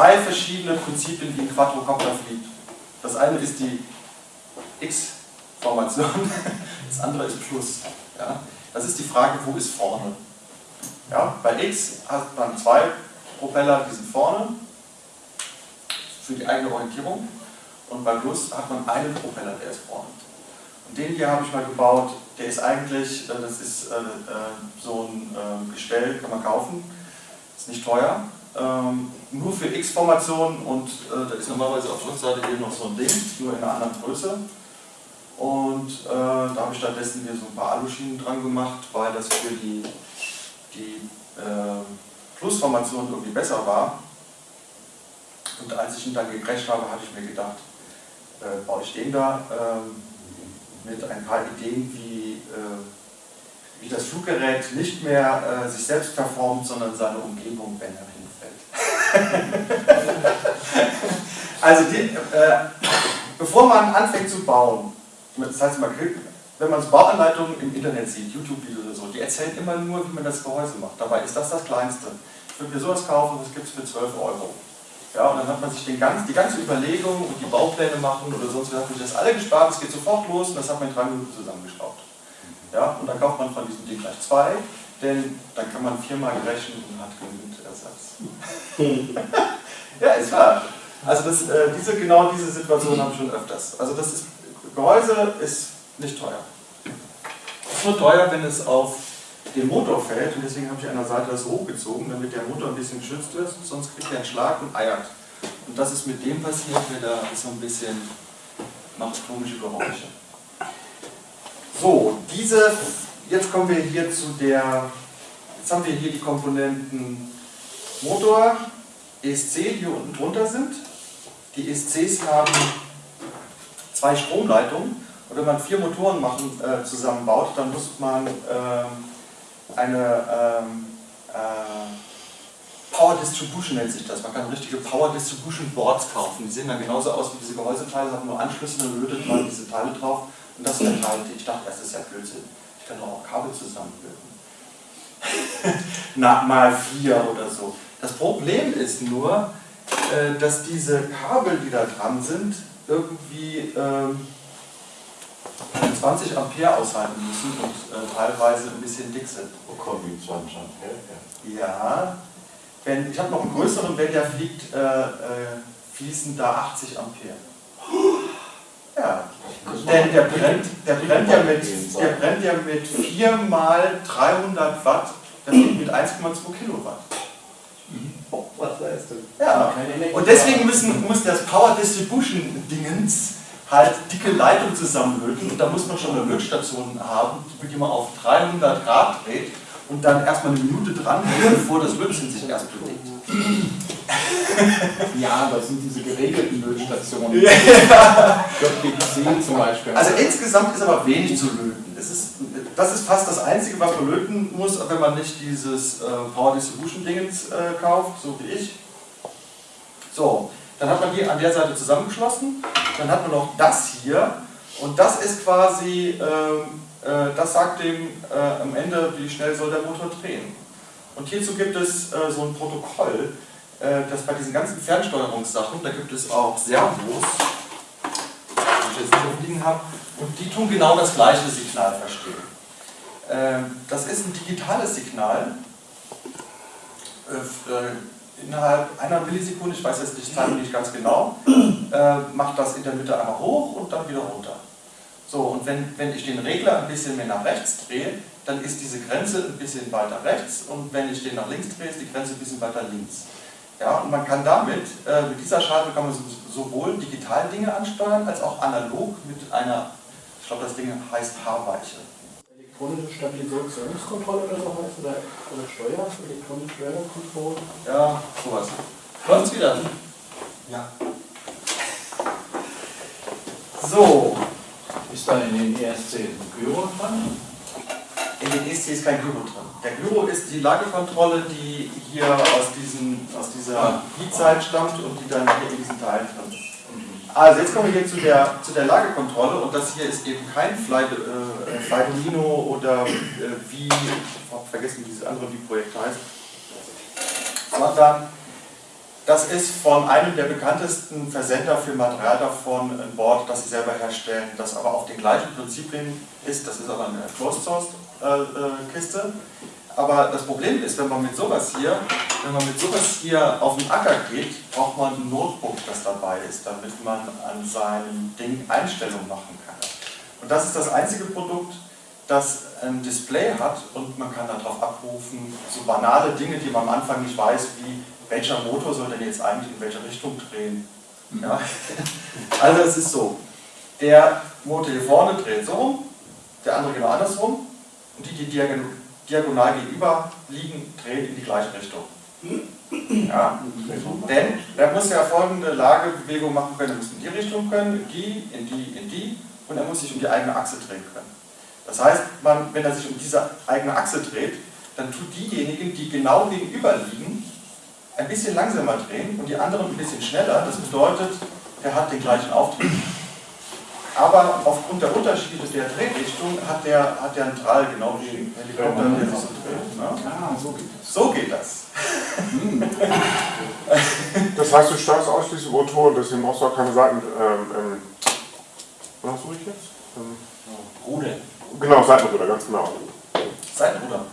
Zwei verschiedene Prinzipien, wie ein Quadrocopter fliegt. Das eine ist die X-Formation, das andere ist Plus. Ja? Das ist die Frage, wo ist vorne? Ja? Bei X hat man zwei Propeller, die sind vorne, für die eigene Orientierung. Und bei Plus hat man einen Propeller, der ist vorne. Und den hier habe ich mal gebaut, der ist eigentlich, äh, das ist äh, äh, so ein Gestell, kann man kaufen, ist nicht teuer, ähm, nur für X-Formationen und da ist normalerweise auf der Rückseite hier noch so ein Ding, nur in einer anderen Größe. Und äh, da habe ich stattdessen hier so ein paar Aluschienen dran gemacht, weil das für die, die äh, Plusformation irgendwie besser war. Und als ich ihn dann gecrasht habe, habe ich mir gedacht, äh, baue ich den da ähm, mit ein paar Ideen, wie, äh, wie das Fluggerät nicht mehr äh, sich selbst performt, sondern seine Umgebung, wenn er hinfällt. also die, äh, bevor man anfängt zu bauen, das heißt mal, wenn man so Bauanleitungen im Internet sieht, YouTube-Videos oder so, die erzählen immer nur, wie man das Gehäuse macht. Dabei ist das das Kleinste. Ich würde mir sowas kaufen, das gibt es für 12 Euro. Ja, und dann hat man sich den ganz, die ganze Überlegung und die Baupläne machen oder sonst was, hat sich das alle gespart, es geht sofort los und das hat man in drei Minuten zusammengeschraubt. Ja, und dann kauft man von diesem Ding gleich zwei, denn dann kann man viermal rechnen und hat genügend Ersatz. ja, ist wahr. Also das, äh, diese, genau diese Situation habe ich schon öfters. Also das ist, Gehäuse ist nicht teuer. Es ist nur teuer, wenn es auf den Motor fällt und deswegen habe ich an der Seite das hochgezogen, damit der Motor ein bisschen geschützt ist, sonst kriegt er einen Schlag und eiert. Und das ist mit dem passiert, der da so ein bisschen macht komische Geräusche. So, diese, jetzt kommen wir hier zu der, jetzt haben wir hier die Komponenten Motor, ESC, die hier unten drunter sind. Die ESCs haben zwei Stromleitungen und wenn man vier Motoren machen, äh, zusammenbaut, dann muss man äh, eine ähm, äh, Power Distribution nennt sich das. Man kann richtige Power Distribution Boards kaufen. Die sehen dann genauso aus wie diese Gehäuseteile, haben nur Anschlüsse, dann lötet man diese Teile drauf und das verteilt. Ich dachte, das ist ja Blödsinn. Doch auch Kabel zusammenlöten. Na, mal vier oder so. Das Problem ist nur, äh, dass diese Kabel, die da dran sind, irgendwie ähm, 20 Ampere aushalten müssen und äh, teilweise ein bisschen dick sind. Wo kommen die 20 Ampere? Ja, wenn, ich habe noch einen größeren, wenn der fliegt, äh, fließen da 80 Ampere. Ja, denn der brennt, der brennt, ja mit, der brennt ja mit 4 mal 300 Watt, der fliegt mit 1,2 Kilowatt. Oh, was heißt das? Ja, und deswegen müssen, muss das Power Distribution Dingens halt dicke Leitung zusammenlöten und da muss man schon eine Lötstation haben, die man auf 300 Grad dreht und dann erstmal eine Minute dran hält, bevor das Lötzinn sich erst bewegt. Ja, das sind diese geregelten Lötstationen. Ja. JBC zum Beispiel. Also insgesamt ist aber wenig zu löten. Das ist, das ist fast das Einzige, was man löten muss, wenn man nicht dieses äh, Power Distribution Dingens äh, kauft, so wie ich. So, dann hat man hier an der Seite zusammengeschlossen, dann hat man noch das hier und das ist quasi, ähm, äh, das sagt dem äh, am Ende, wie schnell soll der Motor drehen. Und hierzu gibt es äh, so ein Protokoll, äh, das bei diesen ganzen Fernsteuerungssachen, da gibt es auch Servos, die ich jetzt hier liegen habe, und die tun genau das gleiche Signal verstehen. Ähm, das ist ein digitales Signal, äh, äh, innerhalb einer Millisekunde, ich weiß jetzt die Zeit nicht ganz genau, äh, macht das in der Mitte einmal hoch und dann wieder runter. So, und wenn, wenn ich den Regler ein bisschen mehr nach rechts drehe, dann ist diese Grenze ein bisschen weiter rechts und wenn ich den nach links drehe, ist die Grenze ein bisschen weiter links. Ja, und man kann damit, äh, mit dieser Schaltung kann man sowohl digital Dinge ansteuern, als auch analog mit einer, ich glaube das Ding heißt Haarweiche elektronische Stabilisationskontrolle oder so heißt, oder, oder Steuer, elektronische Steuerkontrolle. Ja, sowas. Läuft's wieder? Ja. So. Ist da in den ESC ein Gyro dran? In den ESC ist kein Gyro drin. Der Gyro ist die Lagekontrolle, die hier aus, diesen, aus dieser Heat-Zeit stammt und die dann hier in diesen Teilen drin ist. Also jetzt kommen wir hier zu der, zu der Lagekontrolle und das hier ist eben kein Fly, äh, oder äh, wie, ich habe vergessen wie dieses andere Wie-Projekt heißt, sondern Das ist von einem der bekanntesten Versender für Material davon ein Board, das sie selber herstellen, das aber auf den gleichen Prinzipien ist. Das ist aber eine Closed Source äh, äh, Kiste. Aber das Problem ist, wenn man mit sowas hier, wenn man mit sowas hier auf den Acker geht, braucht man ein Notebook, das dabei ist, damit man an seinem Ding Einstellungen machen kann. Und das ist das einzige Produkt, das ein Display hat und man kann darauf abrufen, so banale Dinge, die man am Anfang nicht weiß, wie welcher Motor soll denn jetzt eigentlich in welche Richtung drehen. Mhm. Ja? Also es ist so, der Motor hier vorne dreht so rum, der andere genau andersrum und die, die diagonal gegenüber liegen, drehen in die gleiche Richtung. Ja? Denn der muss ja folgende Lagebewegung machen können, er muss in die Richtung können, in die, in die, in die und er muss sich um die eigene Achse drehen können. Das heißt, man, wenn er sich um diese eigene Achse dreht, dann tut diejenigen, die genau gegenüber liegen, ein bisschen langsamer drehen und die anderen ein bisschen schneller. Das bedeutet, er hat den gleichen Auftrieb. Aber aufgrund der Unterschiede der Drehrichtung hat der, hat der einen Drall, genau wie ein Helikopter, der sich so dreht. Ne? Ah, so geht das. So geht das. Hm. das heißt, du steuerst ausschließlich Motoren, deswegen brauchst du auch keine Seiten. Ähm, ähm, was suche ich jetzt? Ähm, Ruder. Genau, Seitenruder, ganz genau. Seitenruder.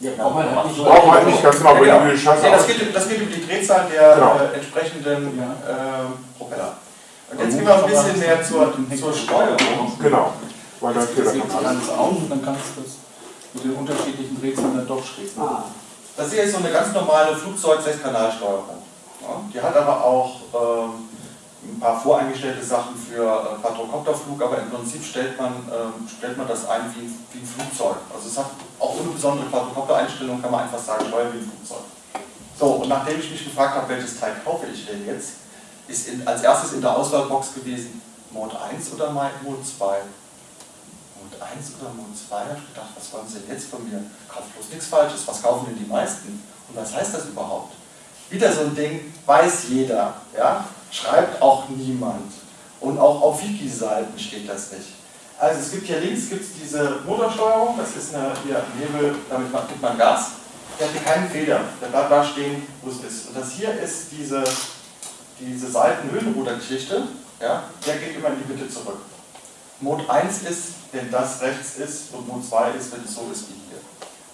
Ja, braucht man halt nicht, braucht halt nicht ganz genau, ja, genau. die Scheiße nee, das, geht, das geht um die Drehzahl der genau. äh, entsprechenden äh, Propeller. Und jetzt gehen wir ein bisschen mehr zur, zur Steuerung. Genau. Weil dann geht das alles auf und dann kannst du das mit den unterschiedlichen Drehzahlen dann doch schräg ah. Das hier ist so eine ganz normale Flugzeug-Sechskanalsteuerung. Ja, die hat aber auch ähm, ein paar voreingestellte Sachen für äh, Quadrocopterflug, aber im Prinzip stellt man, äh, stellt man das ein wie, wie ein Flugzeug. Also es hat auch ohne besondere Quadrocopter-Einstellung, kann man einfach sagen, steuern wie ein Flugzeug. So, und nachdem ich mich gefragt habe, welches Teil kaufe ich denn jetzt, ist in, als erstes in der Auswahlbox gewesen Mode 1 oder Mode 2. Mode 1 oder Mode 2, habe ich gedacht, was wollen Sie denn jetzt von mir? Kauft bloß nichts Falsches, was kaufen denn die meisten? Und was heißt das überhaupt? Wieder so ein Ding, weiß jeder. Ja? schreibt auch niemand. Und auch auf Wiki-Seiten steht das nicht. Also es gibt hier links gibt's diese Motorsteuerung, das ist eine hier, Nebel, damit gibt man Gas. Der hat hier keinen Feder, der bleibt da stehen, wo es ist. Und das hier ist diese, diese Seitenhöhenrudergeschichte, ja, der geht immer in die Mitte zurück. Mode 1 ist, wenn das rechts ist und Mode 2 ist, wenn es so ist wie hier.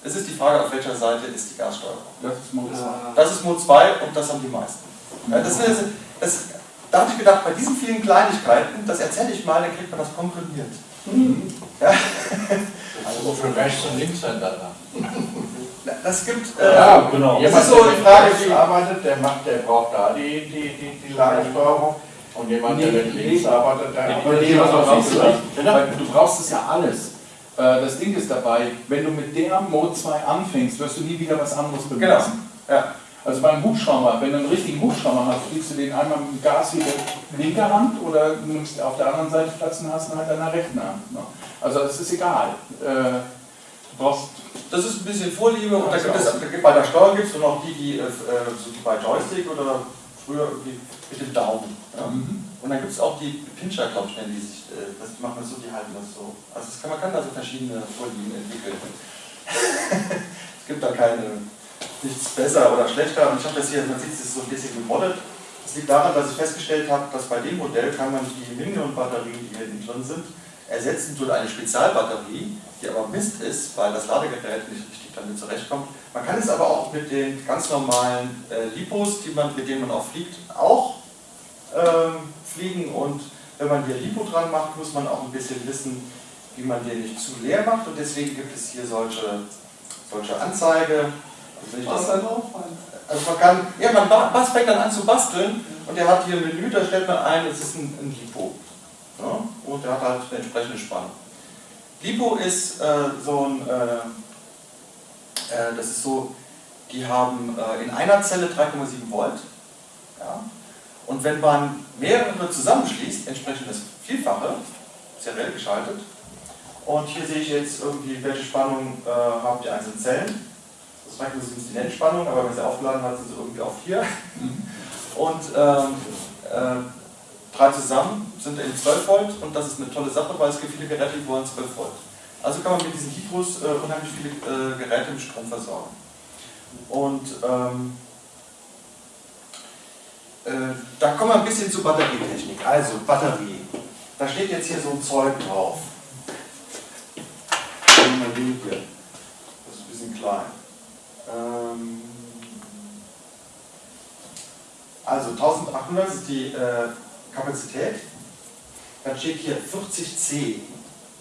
Es ist die Frage, auf welcher Seite ist die Gassteuerung. Das ist Mode 2. Das ist Mode 2 und das haben die meisten. Ja, das ist, das, da habe ich gedacht, bei diesen vielen Kleinigkeiten, das erzähle ich mal, dann kriegt man das komprimiert. Mhm. Ja. Also für Rechts- und Linkshänder da. Das gibt. Äh, ja, genau. Jemand, so der Frage, die arbeitet, der, macht, der braucht da die, die, die, die Lagersteuerung. Und jemand, nee, der mit links arbeitet, der arbeitet nee, nee, Du brauchst es ja alles. Äh, das Ding ist dabei, wenn du mit der Mode 2 anfängst, wirst du nie wieder was anderes benutzen. Genau. Ja. Also beim Hubschrauber, wenn du einen richtigen Hubschrauber hast, fliegst du den einmal mit dem Gas in der linken Hand oder nimmst auf der anderen Seite Platz und hast ihn halt an der rechten Hand. Ne? Also es ist egal. Äh, du brauchst das ist ein bisschen Vorliebe und da gibt es, bei der Steuer gibt es noch die, die, äh, bei Joystick oder früher irgendwie mit dem Daumen. Ja? Mhm. Und dann gibt es auch die Pinscher, glaube ich, die sich, äh, das machen das so, die halten das so. Also kann, man kann da so verschiedene Vorlieben entwickeln. es gibt da keine nichts besser oder schlechter. Und ich habe das hier, man sieht es so ein bisschen gemoddet. Das liegt daran, dass ich festgestellt habe, dass bei dem Modell kann man die Minion-Batterien, die hier drin sind, ersetzen durch eine Spezialbatterie, die aber Mist ist, weil das Ladegerät nicht richtig damit zurechtkommt. Man kann es aber auch mit den ganz normalen äh, Lipos, die man, mit denen man auch fliegt, auch ähm, fliegen. Und wenn man hier Lipo dran macht, muss man auch ein bisschen wissen, wie man den nicht zu leer macht. Und deswegen gibt es hier solche, solche Anzeige, was dann auffallen? Also man kann, ja, man was fängt dann an zu basteln und der hat hier ein Menü, da stellt man ein, es ist ein, ein Lipo. Ja? Und der hat halt eine entsprechende Spannung. Lipo ist äh, so ein, äh, äh, das ist so, die haben äh, in einer Zelle 3,7 Volt. Ja? Und wenn man mehrere zusammenschließt, entsprechend das Vielfache, seriell geschaltet. Und hier sehe ich jetzt irgendwie, welche Spannung äh, haben die einzelnen Zellen. Beispiel ist die Nennspannung, aber wenn sie aufgeladen hat, sind sie irgendwie auf 4. Und ähm, äh, drei zusammen sind eben 12 Volt und das ist eine tolle Sache, weil es gibt viele Geräte, die wollen 12 Volt. Also kann man mit diesen Hydros äh, unheimlich viele äh, Geräte mit Strom versorgen. Und ähm, äh, da kommen wir ein bisschen zur Batterietechnik. Also Batterie. Da steht jetzt hier so ein Zeug drauf. Das ist ein bisschen klein. Ähm, also 1800 ist die äh, Kapazität. Dann steht hier 40C.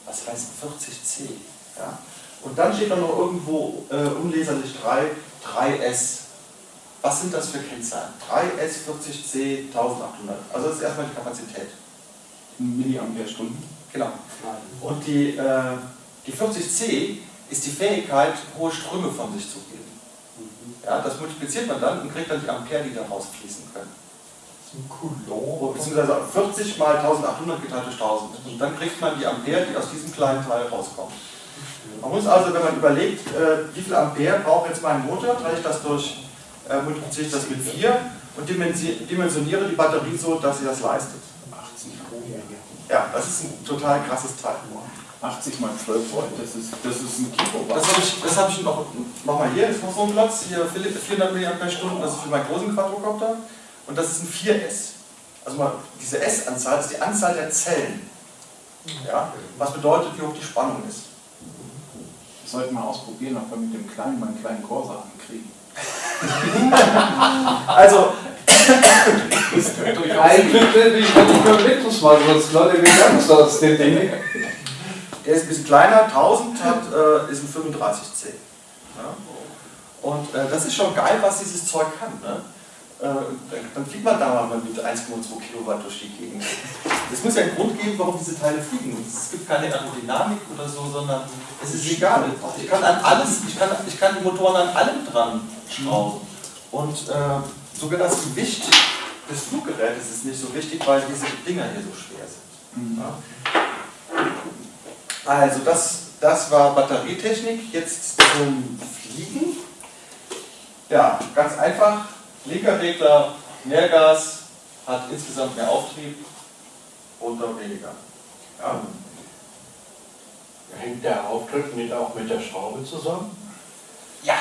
Was heißt 40C? Ja? Und dann steht da noch irgendwo äh, unleserlich 3, 3S. Was sind das für Kennzahlen? 3S 40C 1800. Also das ist erstmal die Kapazität. Milliampere-Stunden. Genau. Und die, äh, die 40C ist die Fähigkeit, hohe Ströme von sich zu geben. Ja, das multipliziert man dann und kriegt dann die Ampere, die da rausfließen können. Beziehungsweise 40 mal 1800 geteilt durch 1000. Und dann kriegt man die Ampere, die aus diesem kleinen Teil rauskommen. Man muss also, wenn man überlegt, äh, wie viel Ampere braucht jetzt mein Motor, drehe ich das durch, äh, multipliziere ich das mit 4 und dimensioniere die Batterie so, dass sie das leistet. 80 Ja, das ist ein total krasses Teil. 80 mal 12 Volt, das ist, das ist ein Kilowatt. Das habe ich, das hab ich noch, mach mal hier, ist noch so ein Platz, hier 400 mAh, das ist für meinen großen Quadrocopter und das ist ein 4S. Also mal, diese S-Anzahl ist die Anzahl der Zellen. Ja, was bedeutet, wie hoch die Spannung ist. Das sollten wir ausprobieren, ob wir mit dem kleinen meinen kleinen Corsa ankriegen. also, Eigentlich will ich nicht mehr mit, das mal, sonst Leute, wie ganz aus dem Ding. Der ist ein bisschen kleiner, 1000 hat, äh, ist ein 35C. Ja? Und äh, das ist schon geil, was dieses Zeug kann. Ne? Äh, dann fliegt man da mal mit 1,2 Kilowatt durch die Gegend. Es muss ja einen Grund geben, warum diese Teile fliegen. Es gibt keine Aerodynamik oder so, sondern es ist egal. Ich kann an alles, ich kann, ich kann die Motoren an allem dran schrauben. Und äh, sogar das Gewicht des Fluggerätes ist nicht so wichtig, weil diese Dinger hier so schwer sind. Ja? Also das, das war Batterietechnik. Jetzt zum Fliegen. Ja, ganz einfach Linker Regler, mehr Gas, hat insgesamt mehr Auftrieb, runter weniger. Ja. Hängt der Auftrieb nicht auch mit der Schraube zusammen? Ja,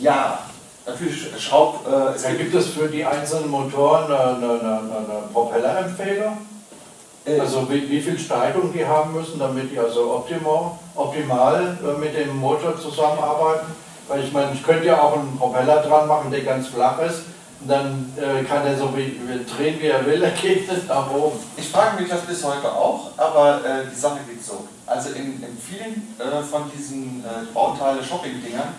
ja. Natürlich Schraub. Äh, es gibt es für die einzelnen Motoren eine, eine, eine, eine Propellerempfehlung? Äh, also wie, wie, viel Steigung die haben müssen, damit die also optimal, optimal äh, mit dem Motor zusammenarbeiten? Weil ich meine, ich könnte ja auch einen Propeller dran machen, der ganz flach ist. Und dann äh, kann er so wie, drehen, wie er will, er geht nicht nach oben. Ich frage mich das bis heute auch, aber äh, die Sache geht so. Also in, in vielen äh, von diesen äh, Bauteile-Shopping-Dingern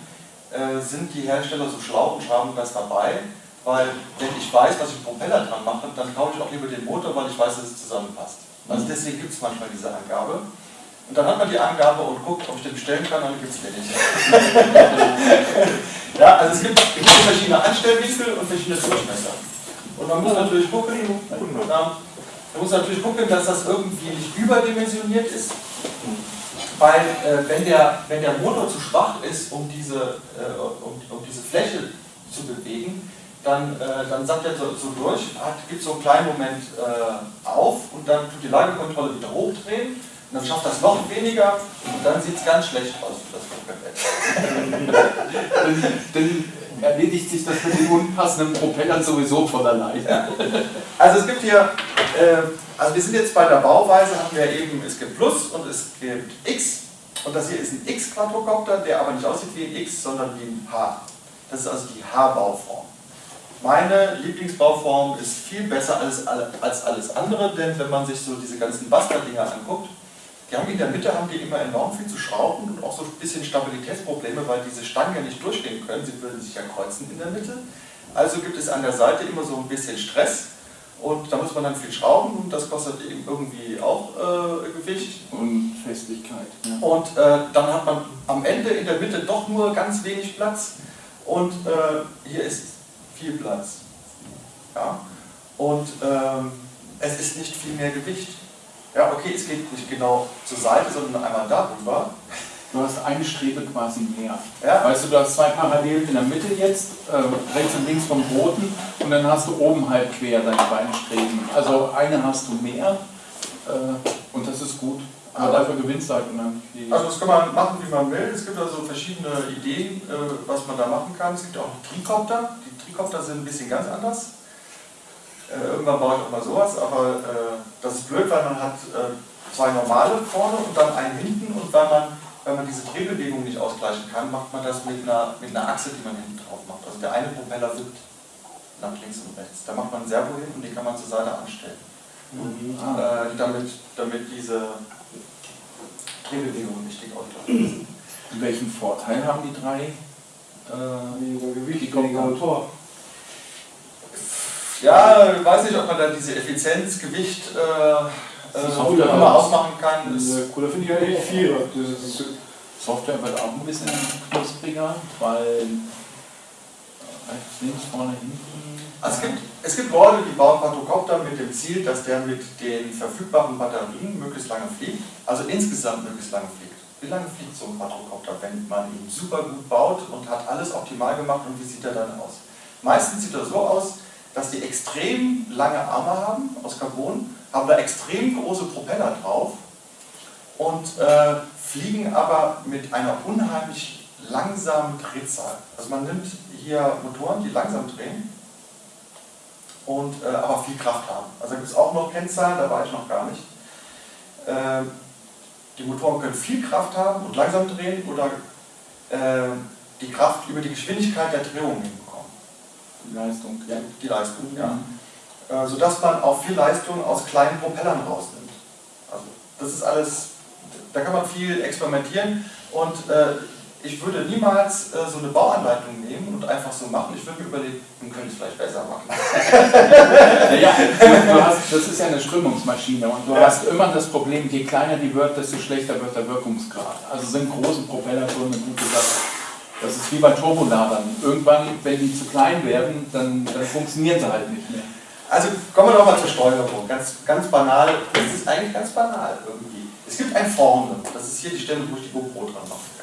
äh, sind die Hersteller so schlau und haben das dabei, weil wenn ich weiß, dass ich einen Propeller dran mache, dann kaufe ich auch lieber den Motor, weil ich weiß, dass es zusammenpasst. Also deswegen gibt es manchmal diese Angabe. Und dann hat man die Angabe und guckt, ob ich den bestellen kann, dann gibt es den nicht. ja, also es gibt, es gibt verschiedene Anstellwinkel und verschiedene Durchmesser. Und man muss natürlich gucken, man muss natürlich gucken, dass das irgendwie nicht überdimensioniert ist. Weil äh, wenn, der, wenn der Motor zu schwach ist, um diese, äh, um, um, diese Fläche zu bewegen, dann, äh, dann sagt er so, so durch, gibt so einen kleinen Moment äh, auf und dann tut die Lagekontrolle wieder hochdrehen und dann schafft das noch weniger und dann sieht es ganz schlecht aus, das dann, dann erledigt sich das mit den unpassenden Propellern sowieso von alleine. Ja. Also es gibt hier, äh, also wir sind jetzt bei der Bauweise, haben wir eben, es gibt Plus und es gibt X. Und das hier ist ein X-Quadrocopter, der aber nicht aussieht wie ein X, sondern wie ein H. Das ist also die H-Bauform. Meine Lieblingsbauform ist viel besser als, als alles andere, denn wenn man sich so diese ganzen Buster-Dinger anguckt, die haben in der Mitte haben die immer enorm viel zu schrauben und auch so ein bisschen Stabilitätsprobleme, weil diese Stangen ja nicht durchgehen können, sie würden sich ja kreuzen in der Mitte. Also gibt es an der Seite immer so ein bisschen Stress und da muss man dann viel schrauben und das kostet eben irgendwie auch äh, Gewicht. Und Festigkeit. Ja. Und äh, dann hat man am Ende in der Mitte doch nur ganz wenig Platz und äh, hier ist viel Platz. Ja? Und ähm, es ist nicht viel mehr Gewicht. Ja, okay, es geht nicht genau zur Seite, sondern einmal darüber. Du hast eine Strebe quasi mehr. Ja. Weißt du, du hast zwei Parallelen in der Mitte jetzt, äh, rechts und links vom roten, und dann hast du oben halt quer deine beiden Streben. Also eine hast du mehr äh, und das ist gut. Aber dafür gewinnst du halt unheimlich Also das kann man machen, wie man will. Es gibt also verschiedene Ideen, äh, was man da machen kann. Es gibt auch Trikopter. Die Trikopter sind ein bisschen ganz anders. Äh, irgendwann baue ich auch mal sowas, aber äh, das ist blöd, weil man hat äh, zwei normale vorne und dann einen hinten und weil man, wenn man diese Drehbewegung nicht ausgleichen kann, macht man das mit einer, mit einer Achse, die man hinten drauf macht. Also der eine Propeller wippt nach links und rechts. Da macht man ein Servo hin und die kann man zur Seite anstellen. Ah. Äh, damit, damit diese Drehbewegung richtig ausgleichen. Und welchen Vorteil haben die drei? Äh, Weniger Gewicht, weniger Motor. Ja, ich weiß nicht, ob man da diese Effizienz, Gewicht äh, Das ist äh, immer ausmachen kann. Das, Äh, Cooler finde ich eigentlich ist, Software wird auch ein bisschen knuspriger, weil äh, rechts, links, vorne, hinten. also es, gibt, es gibt Leute, die bauen Quadrocopter mit dem Ziel, dass der mit den verfügbaren Batterien möglichst lange fliegt, also insgesamt möglichst lange fliegt. Wie lange fliegt so ein Quadrocopter, wenn man ihn super gut baut und hat alles optimal gemacht und wie sieht er dann aus? Meistens sieht er so aus, dass die extrem lange Arme haben aus Carbon, haben da extrem große Propeller drauf und äh, fliegen aber mit einer unheimlich langsamen Drehzahl. Also man nimmt hier Motoren, die langsam drehen und äh, aber viel Kraft haben. Also da gibt es auch noch Kennzahlen, da war ich noch gar nicht. Äh, die Motoren können viel Kraft haben und langsam drehen oder äh, die Kraft über die Geschwindigkeit der Drehung hinbekommen. Die Leistung. Ja, die Leistung, ja. Äh, sodass man auch viel Leistung aus kleinen Propellern rausnimmt. Also das ist alles, da kann man viel experimentieren und äh, ich würde niemals äh, so eine Bauanleitung nehmen und einfach so machen. Ich würde mir überlegen, man könnte es vielleicht besser machen. Naja, hast, das ist ja eine Strömungsmaschine und du Ja. hast immer das Problem, je kleiner die wird, desto schlechter wird der Wirkungsgrad. Also sind große Propeller schon eine gute Sache. Das ist wie bei Turboladern. Irgendwann, wenn die zu klein werden, dann, dann funktionieren sie halt nicht mehr. Also kommen wir doch mal zur Steuerung. Ganz, ganz banal, das ist eigentlich ganz banal irgendwie. Es gibt ein Vorne, das ist hier die Stelle, wo ich die GoPro dran mache.